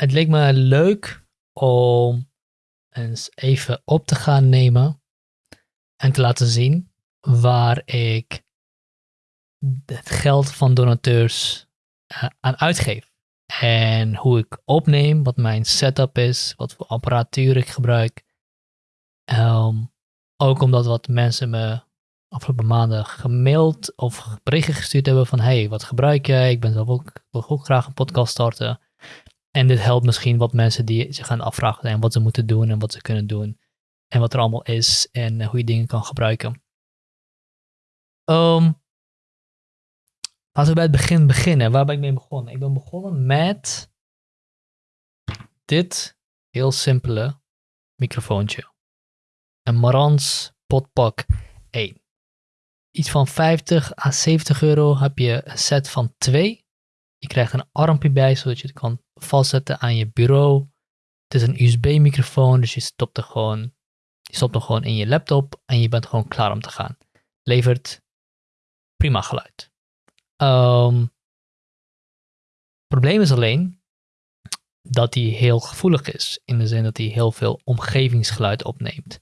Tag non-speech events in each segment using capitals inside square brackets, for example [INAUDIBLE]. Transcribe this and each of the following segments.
het leek me leuk om eens even op te gaan nemen en te laten zien waar ik het geld van donateurs uh, aan uitgeef. En hoe ik opneem, wat mijn setup is, wat voor apparatuur ik gebruik. Um, ook omdat wat mensen me afgelopen maanden gemaild of berichten gestuurd hebben van hey, wat gebruik jij? Ik ben zelf ook, wil ook graag een podcast starten. En dit helpt misschien wat mensen die zich gaan afvragen zijn wat ze moeten doen en wat ze kunnen doen. En wat er allemaal is en hoe je dingen kan gebruiken. Um, laten we bij het begin beginnen. Waar ben ik mee begonnen? Ik ben begonnen met dit heel simpele microfoontje. Een Marantz Podpak 1. Iets van 50 à 70 euro heb je een set van twee. Je krijgt een armpje bij, zodat je het kan vastzetten aan je bureau. Het is een USB-microfoon, dus je stopt, er gewoon, je stopt hem gewoon in je laptop en je bent gewoon klaar om te gaan. Levert prima geluid. Um, probleem is alleen dat hij heel gevoelig is, in de zin dat hij heel veel omgevingsgeluid opneemt.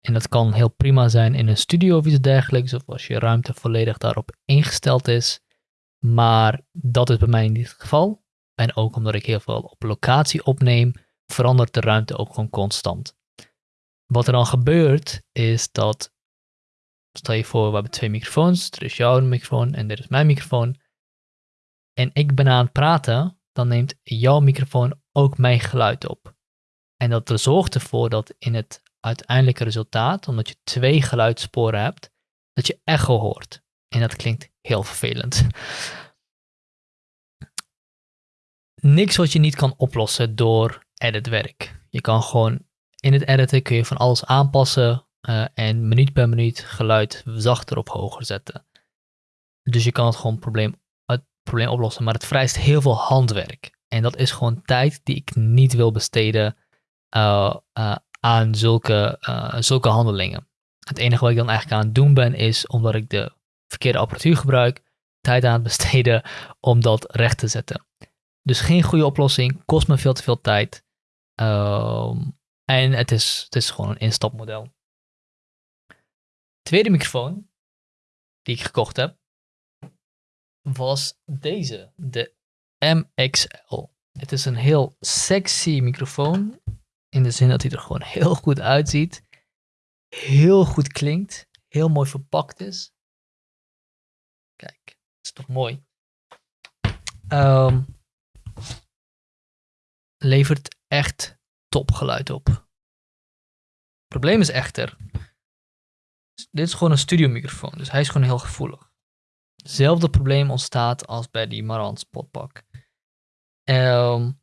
En dat kan heel prima zijn in een studio of iets dergelijks, of als je ruimte volledig daarop ingesteld is. Maar dat is bij mij niet het geval. En ook omdat ik heel veel op locatie opneem, verandert de ruimte ook gewoon constant. Wat er dan gebeurt, is dat, stel je voor, we hebben twee microfoons. Er is jouw microfoon en dit is mijn microfoon. En ik ben aan het praten, dan neemt jouw microfoon ook mijn geluid op. En dat zorgt ervoor dat in het uiteindelijke resultaat, omdat je twee geluidssporen hebt, dat je echo hoort. En dat klinkt heel vervelend. Niks wat je niet kan oplossen door editwerk. Je kan gewoon in het editen kun je van alles aanpassen uh, en minuut per minuut geluid zachter of hoger zetten. Dus je kan het gewoon probleem, het probleem oplossen, maar het vereist heel veel handwerk. En dat is gewoon tijd die ik niet wil besteden uh, uh, aan zulke, zulke handelingen. Het enige wat ik dan eigenlijk aan het doen ben, is omdat ik de verkeerde apparatuur gebruik, tijd aan het besteden om dat recht te zetten. Dus geen goede oplossing, kost me veel te veel tijd. Um, en het is, het is gewoon een instapmodel. Tweede microfoon die ik gekocht heb, was deze, de MXL. Het is een heel sexy microfoon in de zin dat hij er gewoon heel goed uitziet. Heel goed klinkt. Heel mooi verpakt is. Kijk, dat is toch mooi. Um, levert echt topgeluid op. Het probleem is echter, dit is gewoon een studiomicrofoon, dus hij is gewoon heel gevoelig. Hetzelfde probleem ontstaat als bij die Marantz potpak. Um,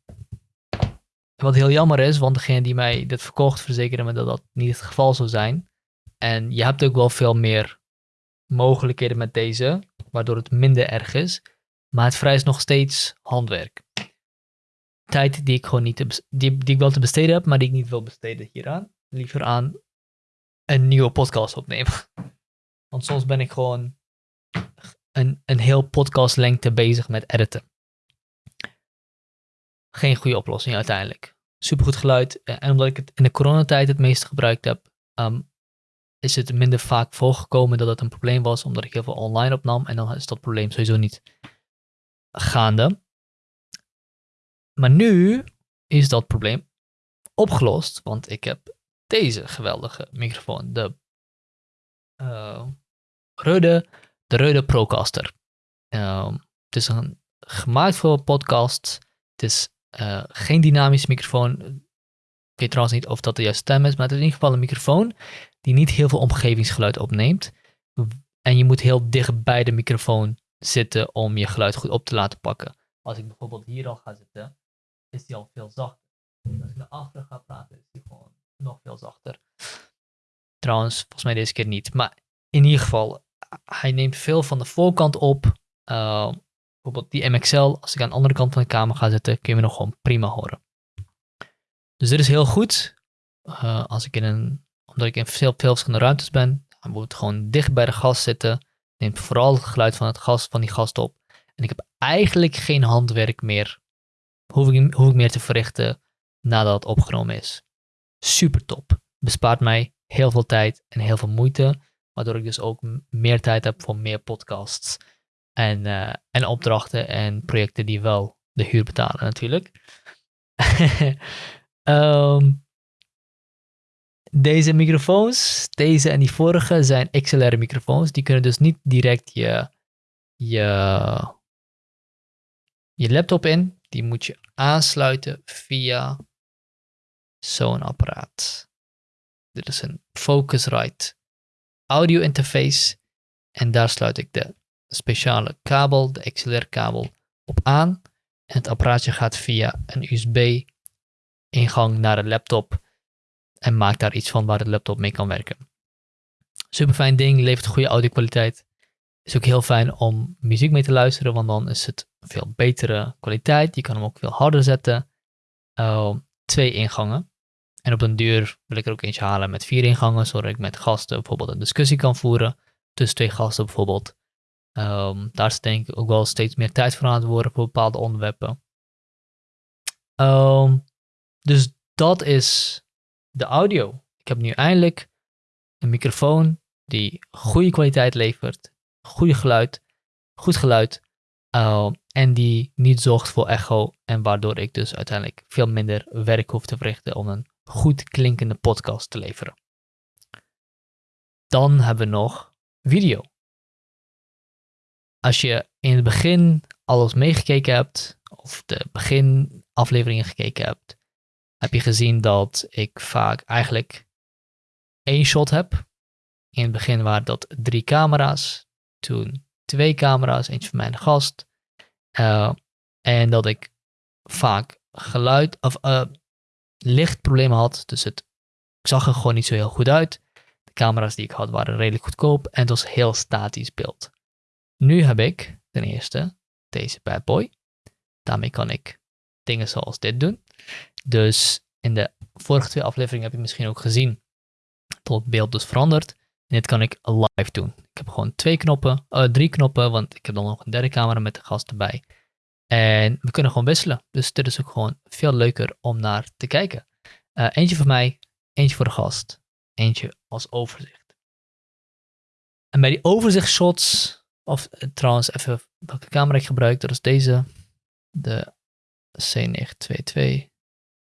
wat heel jammer is, want degene die mij dit verkocht verzekerde me dat dat niet het geval zou zijn. En je hebt ook wel veel meer mogelijkheden met deze, waardoor het minder erg is. Maar het vereist nog steeds handwerk. Tijd die ik gewoon niet te die, ik wel te besteden heb, maar die ik niet wil besteden hieraan. Liever aan een nieuwe podcast opnemen. [LAUGHS] Want soms ben ik gewoon een, een heel podcastlengte bezig met editen geen goede oplossing uiteindelijk. Supergoed geluid. Eh, en omdat ik het in de coronatijd het meeste gebruikt heb, ehm, is het minder vaak voorgekomen dat het een probleem was, omdat ik heel veel online opnam. En dan is dat probleem sowieso niet gaande. Maar nu is dat probleem opgelost, want ik heb deze geweldige microfoon, de uh, Rode, de Rode Procaster. Um, het is een, gemaakt voor podcasts. Het is uh, geen dynamische microfoon. Weet trouwens niet of dat de juiste stem is, maar het is in ieder geval een microfoon die niet heel veel omgevingsgeluid opneemt. En je moet heel dicht bij de microfoon zitten om je geluid goed op te laten pakken. Als ik bijvoorbeeld hier al ga zitten, is die al veel zachter. Als ik naar achteren ga praten, is die gewoon nog veel zachter. Trouwens, volgens mij deze keer niet. Maar in ieder geval, hij neemt veel van de voorkant op. Uh, bijvoorbeeld die MXL, als ik aan de andere kant van de kamer ga zitten, kun je me nog gewoon prima horen. Dus dit is heel goed. Uh, als ik in een, omdat ik in veel, verschillende ruimtes ben, dan moet het gewoon dicht bij de gast zitten. Neemt vooral het geluid van, het gas, van die gast op. En ik heb eigenlijk geen handwerk meer hoef ik, hoef ik meer te verrichten nadat het opgenomen is. Super top. Bespaart mij heel veel tijd en heel veel moeite, waardoor ik dus ook meer tijd heb voor meer podcasts en, uh, en opdrachten en projecten die wel de huur betalen natuurlijk. [LAUGHS] um, deze microfoons, deze en die vorige, zijn XLR microfoons. Die kunnen dus niet direct je, je, je laptop in. Die moet je aansluiten via zo'n apparaat. Dit is een Focusrite audio interface. En daar sluit ik de speciale kabel, de XLR kabel, op aan. En het apparaatje gaat via een USB ingang naar de laptop en maakt daar iets van waar de laptop mee kan werken. Super fijn ding, levert goede audio kwaliteit. Is ook heel fijn om muziek mee te luisteren, want dan is het veel betere kwaliteit. Je kan hem ook veel harder zetten. Uh, twee ingangen. En op een duur wil ik er ook eentje halen met vier ingangen, zodat ik met gasten bijvoorbeeld een discussie kan voeren. Tussen twee gasten bijvoorbeeld. Um, daar is denk ik ook wel steeds meer tijd voor aan het worden voor bepaalde onderwerpen. Um, dus dat is de audio. Ik heb nu eindelijk een microfoon die goede kwaliteit levert, goede geluid, goed geluid uh, en die niet zorgt voor echo en waardoor ik dus uiteindelijk veel minder werk hoef te verrichten om een goed klinkende podcast te leveren. Dan hebben we nog video. Als je in het begin alles meegekeken hebt, of de beginafleveringen gekeken hebt, heb je gezien dat ik vaak eigenlijk één shot heb. In het begin waren dat drie camera's, toen twee camera's, eentje van mijn gast. Uh, en dat ik vaak geluid of uh, lichtproblemen had. Dus het, ik zag er gewoon niet zo heel goed uit. De camera's die ik had waren redelijk goedkoop en het was heel statisch beeld. Nu heb ik ten eerste deze bad boy. Daarmee kan ik dingen zoals dit doen. Dus in de vorige twee afleveringen heb je misschien ook gezien dat het beeld dus verandert. En dit kan ik live doen. Ik heb gewoon twee knoppen, uh, drie knoppen, want ik heb dan nog een derde camera met de gast erbij. En we kunnen gewoon wisselen. Dus dit is ook gewoon veel leuker om naar te kijken. Uh, eentje voor mij, eentje voor de gast, eentje als overzicht. En bij die overzichtshots, of uh, trouwens even welke camera ik gebruik, dat is deze, de C922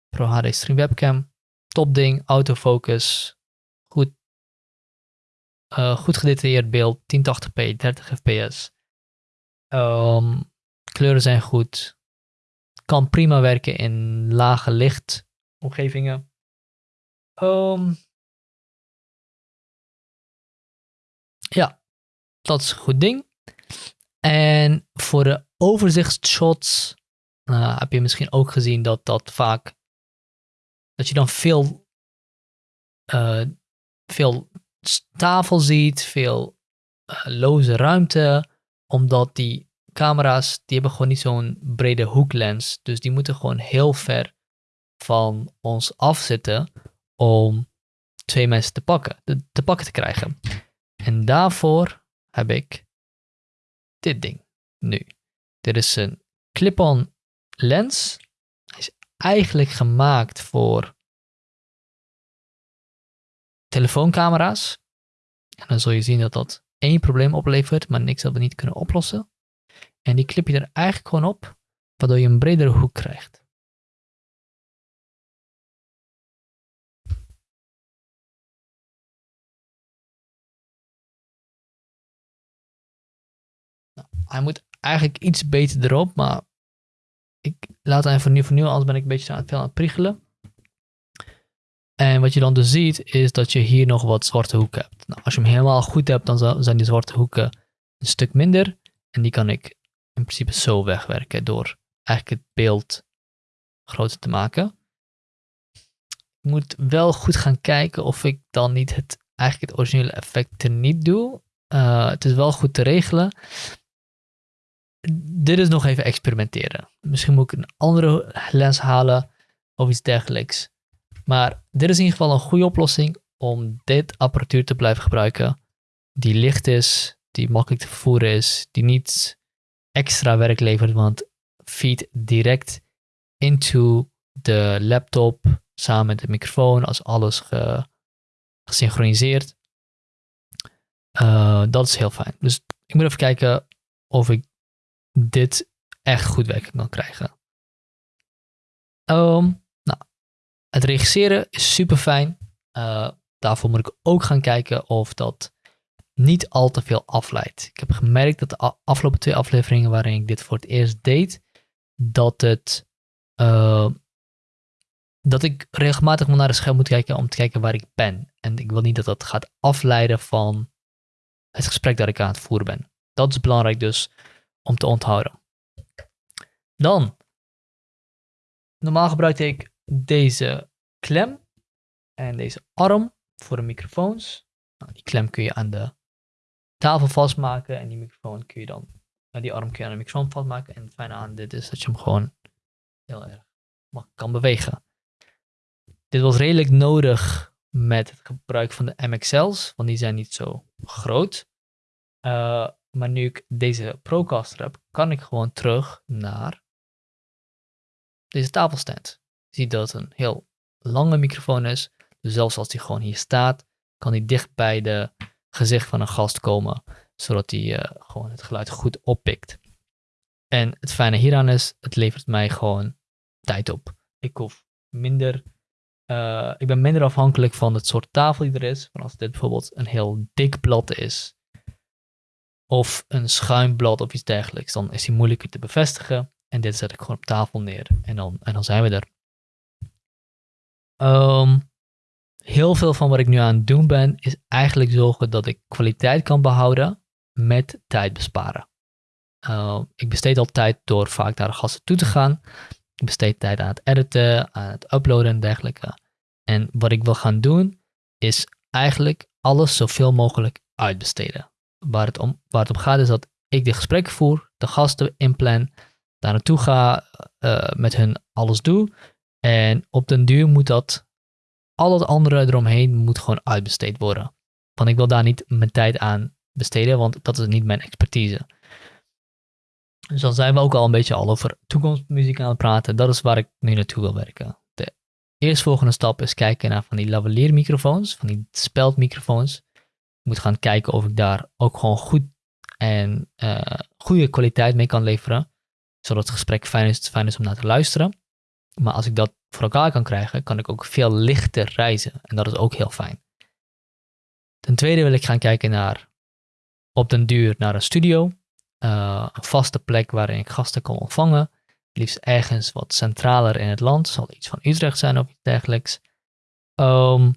Pro HD Stream Webcam. Top ding, autofocus, goed, uh, goed gedetailleerd beeld, 1080p, 30 fps. Kleuren zijn goed. Kan prima werken in lage licht omgevingen. Um, ja, dat is een goed ding. En voor de overzichtsshots uh, heb je misschien ook gezien dat dat vaak dat je dan veel, uh, veel tafel ziet, veel uh, loze ruimte, omdat die camera's, die hebben gewoon niet zo'n brede hoeklens, dus die moeten gewoon heel ver van ons afzitten om twee mensen te pakken, te pakken te krijgen. En daarvoor heb ik dit ding nu. Dit is een clip-on lens eigenlijk gemaakt voor telefooncamera's. En dan zul je zien dat dat één probleem oplevert, maar niks dat we niet kunnen oplossen. En die klip je er eigenlijk gewoon op, waardoor je een bredere hoek krijgt. Nou, hij moet eigenlijk iets beter erop, maar ik laat hem even nu voor nu, anders ben ik een beetje aan het, het priegelen. En wat je dan dus ziet, is dat je hier nog wat zwarte hoeken hebt. Nou, als je hem helemaal goed hebt, dan zijn die zwarte hoeken een stuk minder. En die kan ik in principe zo wegwerken door eigenlijk het beeld groter te maken. Ik moet wel goed gaan kijken of ik dan niet het, eigenlijk het originele effect niet doe. Uh, het is wel goed te regelen dit is nog even experimenteren. Misschien moet ik een andere lens halen of iets dergelijks. Maar dit is in ieder geval een goede oplossing om dit apparatuur te blijven gebruiken. Die licht is, die makkelijk te vervoeren is, die niet extra werk levert, want feed direct into de laptop samen met de microfoon als alles ge, gesynchroniseerd. Uh, dat is heel fijn. Dus ik moet even kijken of ik dit echt goed werking kan krijgen. Um, nou, het regisseren is super fijn. Uh, daarvoor moet ik ook gaan kijken of dat niet al te veel afleidt. Ik heb gemerkt dat de afgelopen twee afleveringen waarin ik dit voor het eerst deed, dat het uh, dat ik regelmatig naar de scherm moet kijken om te kijken waar ik ben. En ik wil niet dat dat gaat afleiden van het gesprek dat ik aan het voeren ben. Dat is belangrijk dus om te onthouden. Dan, normaal gebruikte ik deze klem en deze arm voor de microfoons. Nou, die klem kun je aan de tafel vastmaken en die microfoon kun je dan, nou, die arm kun je aan de microfoon vastmaken. En het fijne aan dit is dat je hem gewoon heel erg kan bewegen. Dit was redelijk nodig met het gebruik van de MXL's, want die zijn niet zo groot. Uh, maar nu ik deze Procaster heb, kan ik gewoon terug naar deze tafelstand. Je ziet dat het een heel lange microfoon is. Dus zelfs als die gewoon hier staat, kan die dicht bij de gezicht van een gast komen, zodat hij uh, gewoon het geluid goed oppikt. En het fijne hieraan is, het levert mij gewoon tijd op. Ik hoef minder, uh, ik ben minder afhankelijk van het soort tafel die er is. Van als dit bijvoorbeeld een heel dik blad is, of een schuimblad of iets dergelijks, dan is die moeilijker te bevestigen. En dit zet ik gewoon op tafel neer en dan, en dan zijn we er. Um, heel veel van wat ik nu aan het doen ben, is eigenlijk zorgen dat ik kwaliteit kan behouden met tijd besparen. Uh, ik besteed al tijd door vaak naar de gasten toe te gaan. Ik besteed tijd aan het editen, aan het uploaden en dergelijke. En wat ik wil gaan doen, is eigenlijk alles zoveel mogelijk uitbesteden. Waar het om, waar het om gaat is dat ik de gesprekken voer, de gasten inplan, daar naartoe ga, uh, met hun alles doe. En op den duur moet dat, al het andere eromheen moet gewoon uitbesteed worden. Want ik wil daar niet mijn tijd aan besteden, want dat is niet mijn expertise. Dus dan zijn we ook al een beetje al over toekomstmuziek aan het praten. Dat is waar ik nu naartoe wil werken. De eerstvolgende stap is kijken naar van die lavaliermicrofoons, van die speldmicrofoons. Moet gaan kijken of ik daar ook gewoon goed en uh, goede kwaliteit mee kan leveren. Zodat het gesprek fijn is, fijn om naar te luisteren. Maar als ik dat voor elkaar kan krijgen, kan ik ook veel lichter reizen. En dat is ook heel fijn. Ten tweede wil ik gaan kijken naar op den duur naar een studio. Uh, een vaste plek waarin ik gasten kan ontvangen. Liefst ergens wat centraler in het land. Zal iets van Utrecht zijn of iets dergelijks. Um,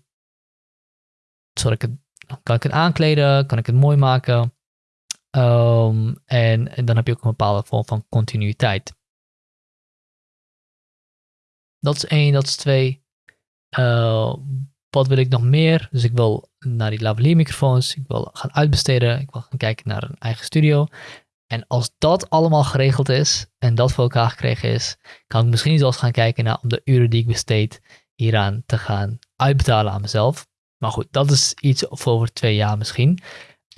zodat ik het, kan ik het aankleden, kan ik het mooi maken. Um, en, dan heb je ook een bepaalde vorm van continuïteit. Dat is één, dat is twee. Uh, wat wil ik nog meer? Dus ik wil naar die lavalier microfoons. Ik wil gaan uitbesteden. Ik wil gaan kijken naar een eigen studio. En als dat allemaal geregeld is en dat voor elkaar gekregen is, kan ik misschien zelfs gaan kijken naar om de uren die ik besteed hieraan te gaan uitbetalen aan mezelf. Maar goed, dat is iets voor over twee jaar misschien.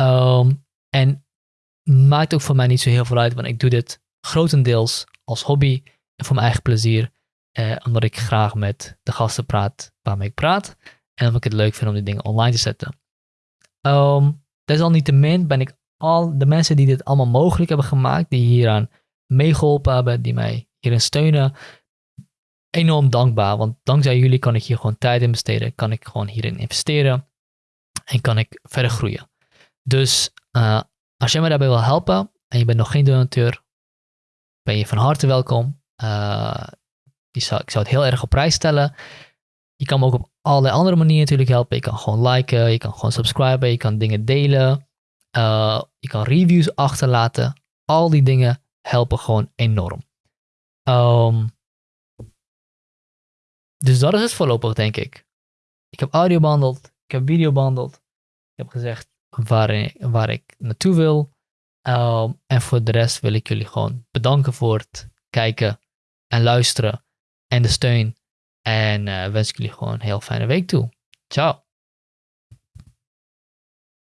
Um, en maakt ook voor mij niet zo heel veel uit, want ik doe dit grotendeels als hobby en voor mijn eigen plezier. Eh, omdat ik graag met de gasten praat waarmee ik praat. En omdat ik het leuk vind om die dingen online te zetten. Um, desalniettemin ben ik al de mensen die dit allemaal mogelijk hebben gemaakt, die hieraan meegeholpen hebben, die mij hierin steunen, enorm dankbaar. Want dankzij jullie kan ik hier gewoon tijd in besteden, kan ik gewoon hierin investeren en kan ik verder groeien. Dus uh, als jij me daarbij wil helpen en je bent nog geen donateur, ben je van harte welkom. Uh, zou, ik zou het heel erg op prijs stellen. Je kan me ook op allerlei andere manieren natuurlijk helpen. Je kan gewoon liken, je kan gewoon subscriben, je kan dingen delen. Uh, je kan reviews achterlaten. Al die dingen helpen gewoon enorm. Um, dus dat is het voorlopig, denk ik. Ik heb audio behandeld. Ik heb video behandeld. Ik heb gezegd waar, ik, waar ik naartoe wil. Um, en voor de rest wil ik jullie gewoon bedanken voor het kijken en luisteren en de steun. En uh, wens ik jullie gewoon een heel fijne week toe. Ciao.